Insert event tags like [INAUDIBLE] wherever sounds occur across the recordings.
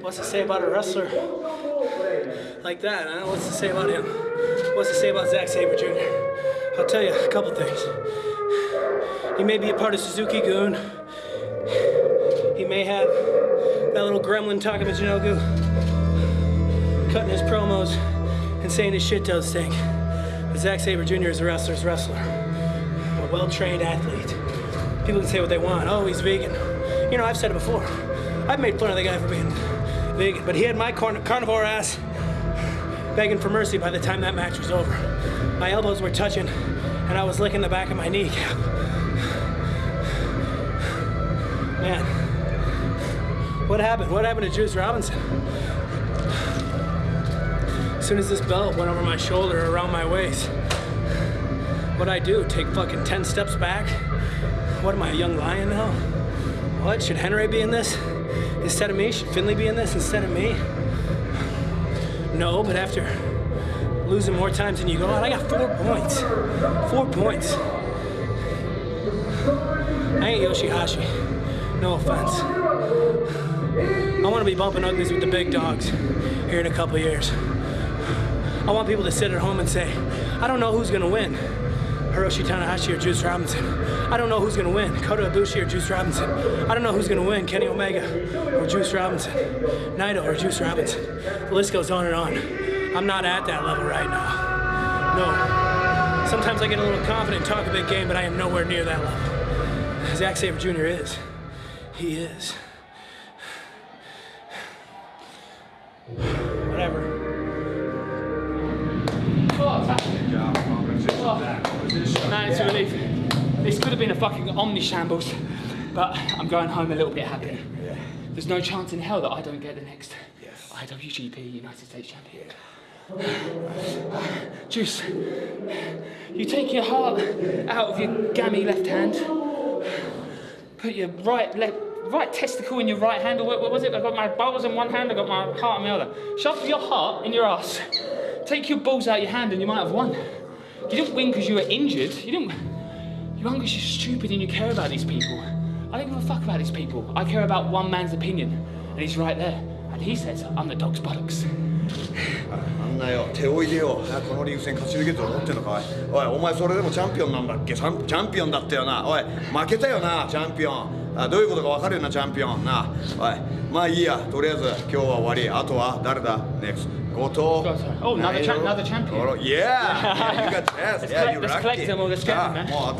What's to say about a wrestler like that, huh? What's to say about him? What's to say about Zack Sabre Jr.? I'll tell you a couple things. He may be a part of Suzuki-gun. He may have that little gremlin Taka Michinoku cutting his promos and saying his shit does stink. But Zack Sabre Jr. is a wrestler's wrestler. A well-trained athlete. People can say what they want. Oh, he's vegan. You know, I've said it before. I've made fun of the guy for being vegan, but he had my carn carnivore ass begging for mercy by the time that match was over. My elbows were touching, and I was licking the back of my kneecap. Man, what happened? What happened to Juice Robinson? As soon as this belt went over my shoulder, around my waist, what'd I do? Take fucking 10 steps back? What am I, a young lion now? What, should Henare be in this? instead of me? Should Finlay be in this instead of me? No, but after losing more times than you go out, I got four points. Four points. I ain't Yoshihashi. No offense. I want to be bumping uglies with the big dogs here in a couple years. I want people to sit at home and say, I don't know who's going to win. Hiroshi Tanahashi or Juice Robinson. I don't know who's gonna win, Kota Ibushi or Juice Robinson. I don't know who's gonna win, Kenny Omega or Juice Robinson, Naito or Juice Robinson. The list goes on and on. I'm not at that level right now. No. Sometimes I get a little confident and talk a big game, but I am nowhere near that level. Zack Sabre Jr. is. He is. [SIGHS] Whatever. Man, it's a relief. This could have been a fucking omni shambles, but I'm going home a little bit happier. Yeah. There's no chance in hell that I don't get the next Yes. IWGP United States champion. [SIGHS] Juice, you take your heart out of your gammy left hand, put your right left right testicle in your right hand, or what, what was it? I've got my balls in one hand, I've got my heart in the other. Shove your heart in your ass. Take your balls out of your hand, and you might have won. You didn't win because you were injured. You didn't. You won because you're stupid and you care about these people. I don't give a fuck about these people. I care about one man's opinion, and he's right there. And he says, I'm the dog's buttocks. あんなよ手を入れようこのリーグ戦勝ち抜けると思ってんのかおいおいお前それでもチャンピオンなんだっけチャンチャンピオンだったよなおい負けたよなチャンピオン あどういうことか分かるなチャンピオン。な。おい。まあいいや。とりあえず今日は終わり。あとは誰だ？NEXT 後藤。っ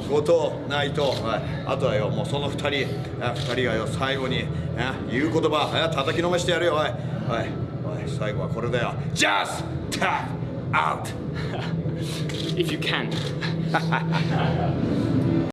後藤内藤、はい、あとはよもうその二人。二人がよ最後に。言う言葉。叩きのめしてやるよ。おい。おい,おい最後はこれだよ。JUST TAP ト [LAUGHS] [LAUGHS]